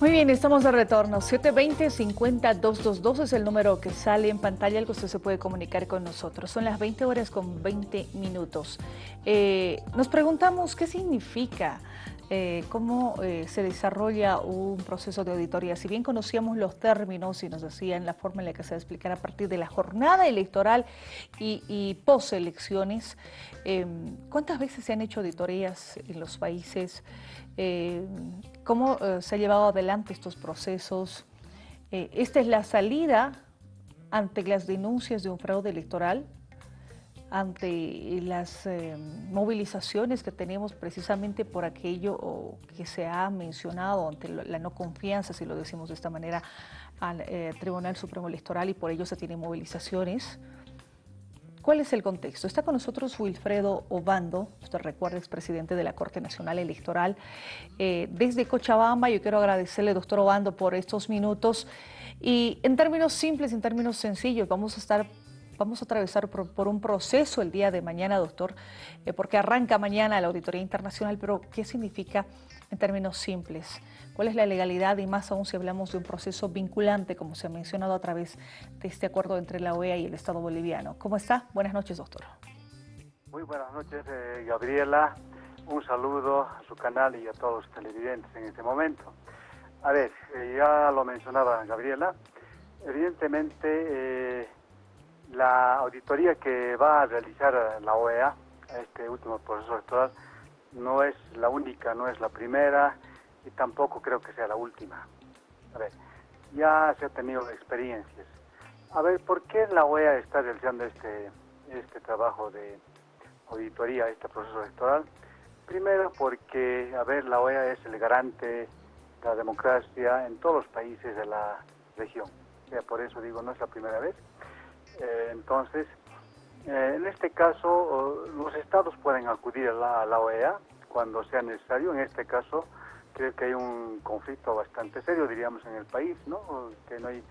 Muy bien, estamos de retorno. 720-50-222 es el número que sale en pantalla al que usted se puede comunicar con nosotros. Son las 20 horas con 20 minutos. Eh, nos preguntamos qué significa eh, cómo eh, se desarrolla un proceso de auditoría. Si bien conocíamos los términos y nos decían la forma en la que se va a explicar a partir de la jornada electoral y, y post-elecciones, em, ¿cuántas veces se han hecho auditorías en los países? ¿Cómo eh, se ha llevado adelante estos procesos? ¿Esta es la salida ante las denuncias de un fraude electoral? Ante las eh, movilizaciones que tenemos precisamente por aquello que se ha mencionado ante la no confianza, si lo decimos de esta manera, al eh, Tribunal Supremo Electoral y por ello se tienen movilizaciones. ¿Cuál es el contexto? Está con nosotros Wilfredo Obando, usted recuerda, es presidente de la Corte Nacional Electoral. Eh, desde Cochabamba, yo quiero agradecerle, doctor Obando, por estos minutos. Y en términos simples, en términos sencillos, vamos a estar vamos a atravesar por, un proceso el día de mañana, doctor, eh, porque arranca mañana la auditoría internacional, pero ¿qué significa en términos simples? ¿Cuál es la legalidad y más aún si hablamos de un proceso vinculante, como se ha mencionado a través de este acuerdo entre la OEA y el Estado boliviano? ¿Cómo está? Buenas noches, doctor. Muy buenas noches, eh, Gabriela. Un saludo a su canal y a todos los televidentes en este momento. A ver, eh, ya lo mencionaba Gabriela, evidentemente la auditoría que va a realizar la OEA, este último proceso electoral, no es la única, no es la primera y tampoco creo que sea la última. A ver, ya se ha tenido experiencias. A ver, ¿por qué la OEA está realizando este, este trabajo de auditoría, este proceso electoral? Primero porque, a ver, la OEA es el garante de la democracia en todos los países de la región. O por eso digo, no es la primera vez. Eh, entonces, eh, en este caso, los estados pueden acudir a la, OEA cuando sea necesario. En este caso, creo que hay un conflicto bastante serio, diríamos, en el país, ¿no? Que no hay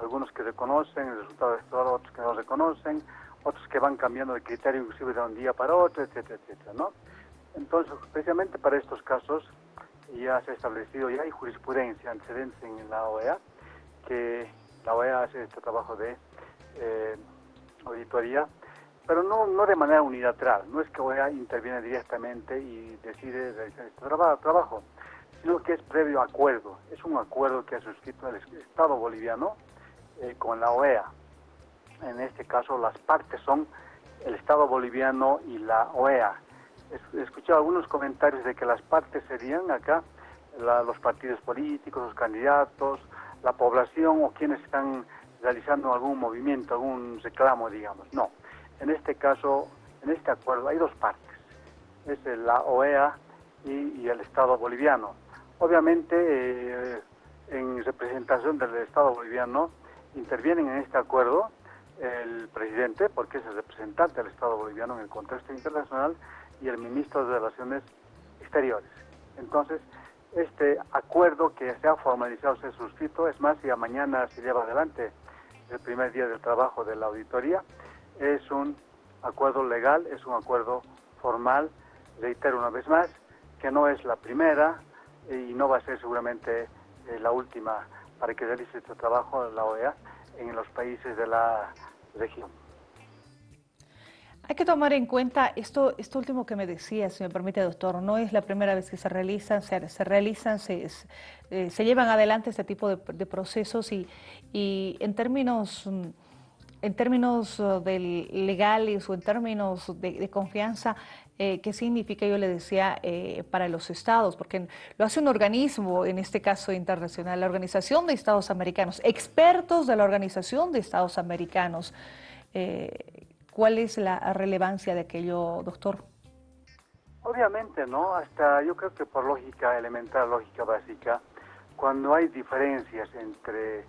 algunos que reconocen el resultado electoral, otros que no reconocen, otros que van cambiando de criterio inclusive de un día para otro, etcétera, etcétera, ¿no? Entonces, especialmente para estos casos, ya se ha establecido, ya hay jurisprudencia antecedentes en la OEA, que la OEA hace este trabajo de eh, auditoría, pero no, no de manera unilateral, no es que OEA interviene directamente y decide realizar este trabajo, sino que es previo acuerdo, es un acuerdo que ha suscrito el Estado boliviano eh, con la OEA. En este caso las partes son el Estado boliviano y la OEA. He escuchado algunos comentarios de que las partes serían acá los partidos políticos, los candidatos, la población o quienes están realizando algún movimiento, algún reclamo, digamos. No, en este caso, en este acuerdo hay dos partes, es la OEA y, el Estado boliviano. Obviamente, eh, en representación del Estado boliviano, intervienen en este acuerdo el presidente, porque es el representante del Estado boliviano en el contexto internacional, y el ministro de Relaciones Exteriores. Entonces, este acuerdo que se ha formalizado, se ha suscrito, es más, ya mañana se lleva adelante el primer día del trabajo de la auditoría. Es un acuerdo legal, es un acuerdo formal, reitero una vez más, que no es la primera y no va a ser seguramente eh, la última para que realice este trabajo la OEA en los países de la región. Hay que tomar en cuenta esto, esto último que me decía, si me permite, doctor, no es la primera vez que se realizan, se, realizan, se, eh, se, llevan adelante este tipo de, procesos y, y, en términos en términos uh, legales o en términos de, confianza, eh, ¿qué significa, yo le decía, eh, para los estados? Porque lo hace un organismo, en este caso internacional, la Organización de Estados Americanos, expertos de la Organización de Estados Americanos. ¿Cuál es la relevancia de aquello, doctor? Obviamente, ¿no? Hasta yo creo que por lógica elemental, lógica básica, cuando hay diferencias entre,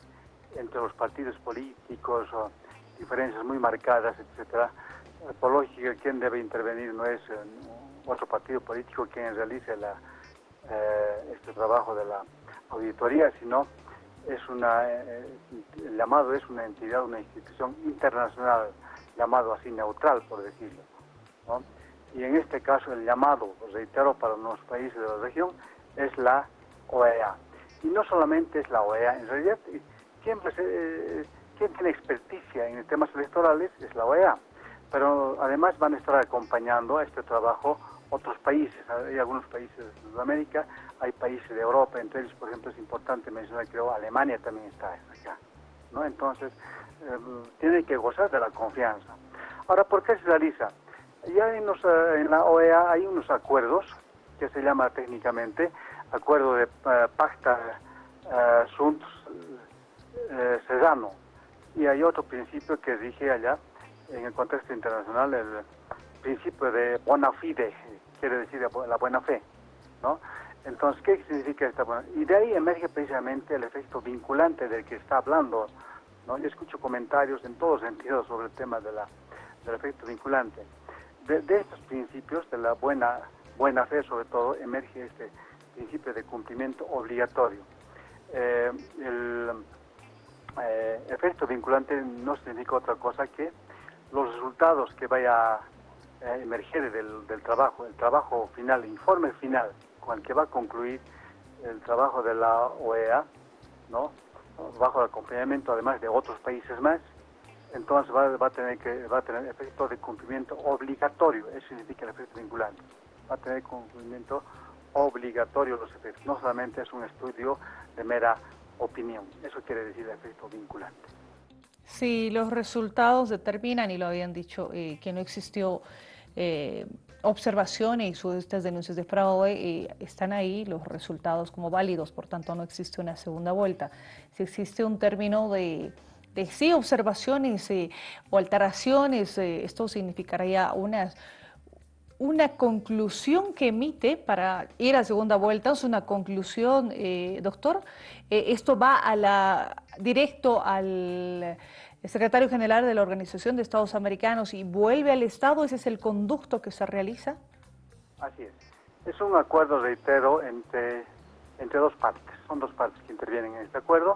entre los partidos políticos o diferencias muy marcadas, etcétera, eh, por lógica quien debe intervenir no es eh, otro partido político quien realice la, eh, este trabajo de la auditoría, sino es una, el llamado es una entidad, una institución internacional llamado así neutral, por decirlo. Y en este caso el llamado, reitero, para los países de la región es la OEA. Y no solamente es la OEA, en realidad, eh, quien tiene experticia en temas electorales es la OEA, pero además van a estar acompañando a este trabajo otros países, hay algunos países de Sudamérica, hay países de Europa, entre ellos, por ejemplo, es importante mencionar, creo, Alemania también está acá, ¿no? Entonces, eh, tiene que gozar de la confianza. Ahora, ¿por qué se realiza? Ya en, eh, en la OEA hay unos acuerdos, que se llama técnicamente Acuerdo de uh, Pacta uh, Sunt Cesano, y hay otro principio que dije allá, en el contexto internacional, el principio de bona fide, quiere decir la buena fe, ¿no? Entonces, ¿qué significa esta buena Y de ahí emerge precisamente el efecto vinculante del que está hablando, ¿no? Yo escucho comentarios en todos sentidos sobre el tema de la, del efecto vinculante. De, estos principios, de la buena, buena fe sobre todo, emerge este principio de cumplimiento obligatorio. Eh, el eh, efecto vinculante no significa otra cosa que los resultados que vaya eh, emerger del, del, trabajo, el trabajo final, el informe final con el que va a concluir el trabajo de la OEA, ¿no? bajo el acompañamiento además de otros países más, entonces va, va, a tener que va a tener efecto de cumplimiento obligatorio, eso significa el efecto vinculante, va a tener cumplimiento obligatorio los efectos, no solamente es un estudio de mera opinión, eso quiere decir el efecto vinculante. Si los resultados determinan, y lo habían dicho, eh, que no existió eh, observaciones y estas denuncias de fraude, eh, están ahí los resultados como válidos, por tanto no existe una segunda vuelta. Si existe un término de, de sí, observaciones eh, o alteraciones, esto significaría unas una conclusión que emite para ir a segunda vuelta, es una conclusión, doctor, esto va a la, directo al secretario general de la Organización de Estados Americanos y vuelve al Estado, ese es el conducto que se realiza. Así es. Es un acuerdo, reitero, entre, entre dos partes. Son dos partes que intervienen en este acuerdo.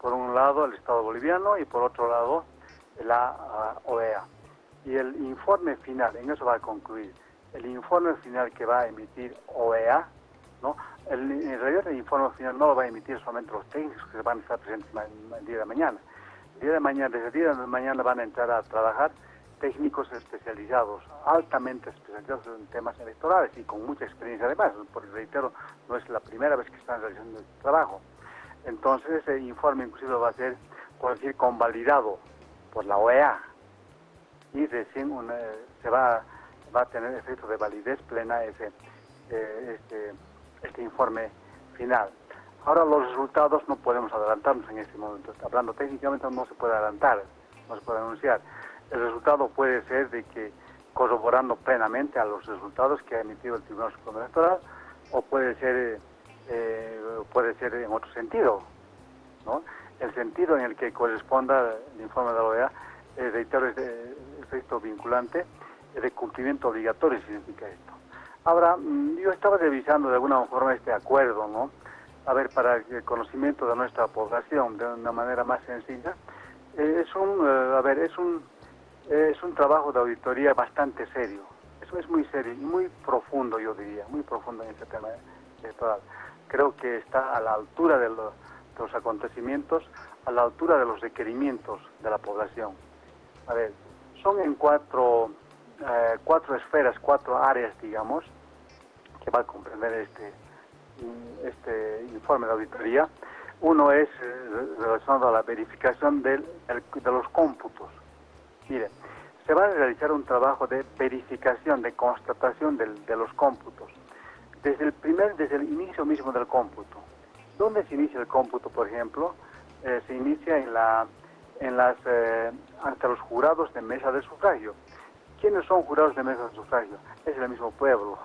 Por un lado el Estado boliviano y por otro lado la OEA. Y el informe final, en eso va a concluir, el informe final que va a emitir OEA, ¿no? El, en realidad el informe final no lo va a emitir solamente los técnicos que van a estar presentes el día de mañana, día de mañana, desde el día de mañana van a entrar a trabajar técnicos especializados, altamente especializados en temas electorales y con mucha experiencia además, porque reitero, no es la primera vez que están realizando este trabajo. Entonces ese informe inclusive va a ser, por convalidado por la OEA y recién se va, va a tener efecto de validez plena ese, eh, este, este informe final. Ahora los resultados no podemos adelantarnos en este momento. Hablando técnicamente no se puede adelantar, no se puede anunciar. El resultado puede ser de que corroborando plenamente a los resultados que ha emitido el Tribunal Supremo Electoral o puede ser eh, puede ser en otro sentido, ¿no? El sentido en el que corresponda el informe de la OEA, eh, es de efecto vinculante, de cumplimiento obligatorio significa esto. Ahora, mm, yo estaba revisando de alguna forma este acuerdo, ¿no? a ver, para el conocimiento de nuestra población de una manera más sencilla, eh, es un, eh, a ver, es un, es un trabajo de auditoría bastante serio. Eso es muy serio y muy profundo, yo diría, muy profundo en este tema electoral. Creo que está a la altura de los, acontecimientos, a la altura de los requerimientos de la población. A ver, son en cuatro, eh, cuatro esferas, cuatro áreas, digamos, que va a comprender este, este informe de auditoría. Uno es eh, relacionado a la verificación del, de los cómputos. Mire, se va a realizar un trabajo de verificación, de constatación de los cómputos, desde el primer, desde el inicio mismo del cómputo. ¿Dónde se inicia el cómputo, por ejemplo? Eh, se inicia en la, en las, eh, ante los jurados de mesa de sufragio. ¿Quiénes son jurados de mesa de sufragio? Es el mismo pueblo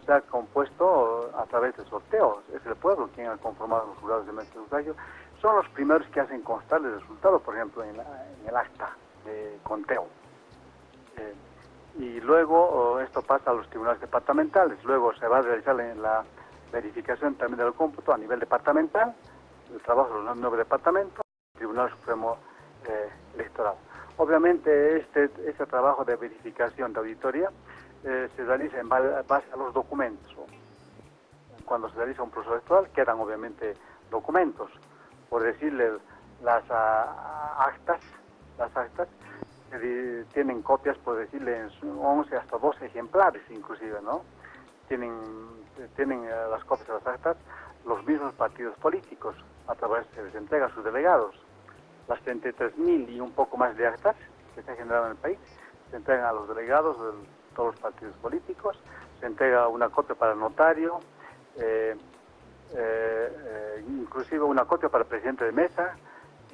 está compuesto a través de sorteos. Es el pueblo quien ha conformado los jurados de maestro sufragio. Son los primeros que hacen constar el resultado, por ejemplo, en, el acta de conteo. Eh, y luego oh, esto pasa a los tribunales departamentales. Luego se va a realizar la, verificación también del cómputo a nivel departamental, el trabajo de los nueve departamentos, el Tribunal Supremo eh, Electoral. Obviamente este, este trabajo de verificación de auditoría eh, se realiza en base a los documentos. cuando se realiza un proceso electoral quedan obviamente documentos, por decirle las ah, actas, las actas tienen copias, por decirle, en 11 hasta 12 ejemplares inclusive, ¿no? Tienen, tienen eh, las copias de las actas los mismos partidos políticos, a través se les entrega a sus delegados. Las 33.000 y un poco más de actas que se han generado en el país se entregan a los delegados de todos los partidos políticos, se entrega una copia para el notario, eh, eh, inclusive una copia para el presidente de mesa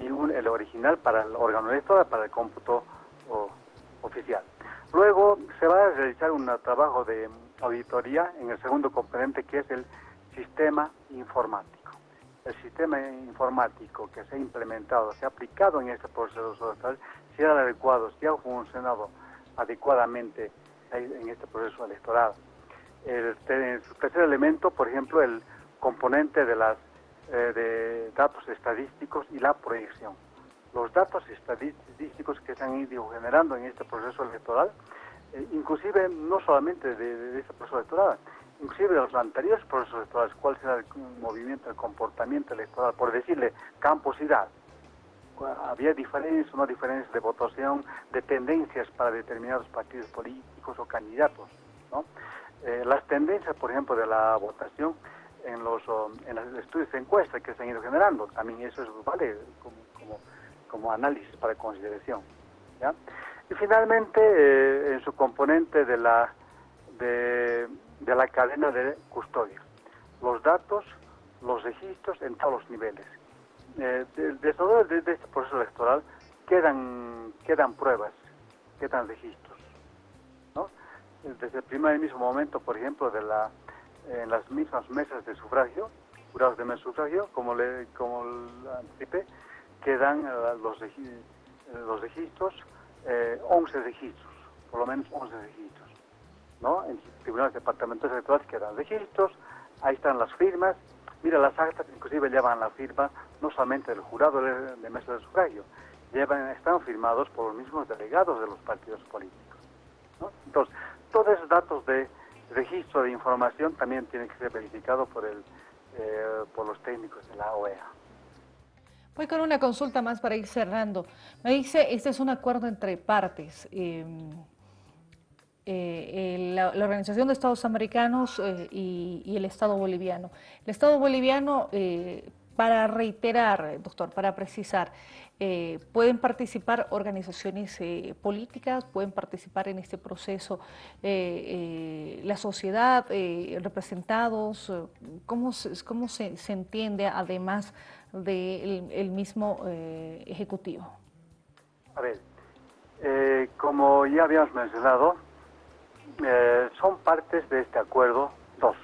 y un, el original para el órgano electoral, para el cómputo oficial. Luego se va a realizar un trabajo de auditoría en el segundo componente que es el sistema informático. El sistema informático que se ha implementado, se ha aplicado en este proceso electoral, si ha adecuado, si ha funcionado adecuadamente en este proceso electoral. El, tercer elemento, por ejemplo, el componente de, las, eh, de datos estadísticos y la proyección. Los datos estadísticos que se han ido generando en este proceso electoral, eh, inclusive no solamente de, este proceso electoral, inclusive los anteriores procesos electorales, cuál será el movimiento, el comportamiento electoral, por decirle camposidad, había diferencias o no diferencias de votación, de tendencias para determinados partidos políticos o candidatos. ¿no? Eh, las tendencias, por ejemplo, de la votación en los, en los estudios de encuesta que se han ido generando, también eso es, vale como, como, como análisis para consideración. ¿ya? Y finalmente, eh, en su componente de la, de, de la cadena de custodia, los datos, los registros en todos los niveles eh, de, todo de, este proceso electoral quedan, quedan pruebas, quedan registros. ¿no? Desde el primer mismo momento, por ejemplo, de la, en las mismas mesas de sufragio, jurados de mes sufragio, como le como anticipé, quedan eh, los, los registros, eh, 11 registros, por lo menos 11 registros. ¿No? En tribunales departamentales electorales quedan registros, ahí están las firmas, Mira, las actas inclusive llevan la firma no solamente del jurado de, mesa de sufragio, llevan, están firmados por los mismos delegados de los partidos políticos. Entonces, todos esos datos de registro de información también tienen que ser verificados por, el, eh, por los técnicos de la OEA. Voy con una consulta más para ir cerrando. Me dice, este es un acuerdo entre partes. Em, eh, la, Organización de Estados Americanos eh, y, el Estado boliviano. El Estado boliviano, eh, para reiterar, doctor, para precisar, pueden participar organizaciones políticas, pueden participar en este proceso la sociedad, representados, ¿cómo, cómo se, entiende además del mismo Ejecutivo? A ver, como ya habíamos mencionado, eh, son partes de este acuerdo dos.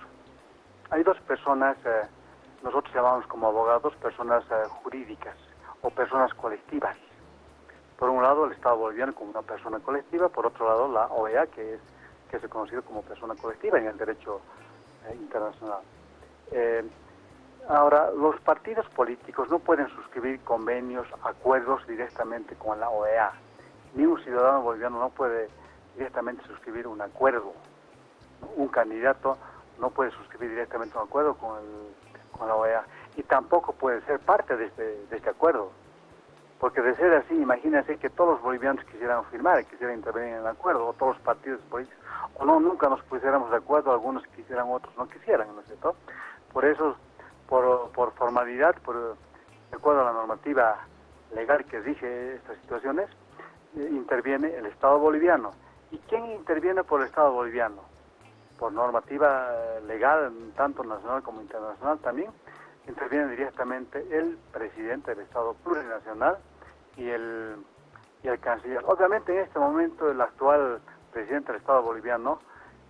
Hay dos personas, eh, nosotros llamamos como abogados personas eh, jurídicas o personas colectivas. Por un lado el Estado boliviano como una persona colectiva, por otro lado la OEA que es que se conoce como persona colectiva en el derecho internacional. ahora, los partidos políticos no pueden suscribir convenios, acuerdos directamente con la OEA. Ni un ciudadano boliviano no puede directamente suscribir un acuerdo. Un candidato no puede suscribir directamente un acuerdo con, con la OEA y tampoco puede ser parte de este, de este acuerdo. Porque de ser así, imagínense que todos los bolivianos quisieran firmar, quisieran intervenir en el acuerdo, o todos los partidos políticos, o no, nunca nos pusiéramos de acuerdo, algunos quisieran, otros no quisieran, ¿no es cierto? Por eso, por, por formalidad, por, de acuerdo a la normativa legal que rige estas situaciones, eh, interviene el Estado boliviano ¿Y quién interviene por el Estado boliviano? Por normativa legal, tanto nacional como internacional también, interviene directamente el presidente del Estado plurinacional y el, y el canciller. Obviamente en este momento el actual presidente del Estado boliviano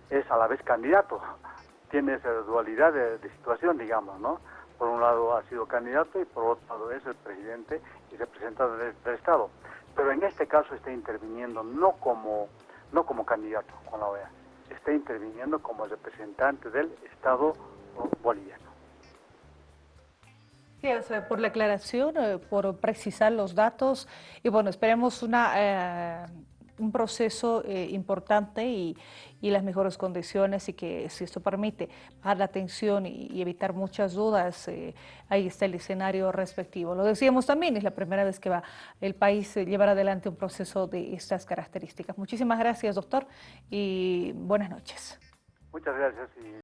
es a la vez candidato, tiene esa dualidad de, situación, digamos, ¿no? Por un lado ha sido candidato y por otro lado es el presidente y representante del Estado. Pero en este caso está interviniendo no como no como candidato con la OEA, está interviniendo como representante del Estado boliviano. Gracias por la aclaración, eh, por precisar los datos y bueno, esperemos una, eh, un proceso eh, importante y, las mejores condiciones y que si esto permite bajar la tensión y, evitar muchas dudas, eh, ahí está el escenario respectivo. Lo decíamos también, es la primera vez que va el país a llevar adelante un proceso de estas características. Muchísimas gracias, doctor, y buenas noches. Muchas gracias.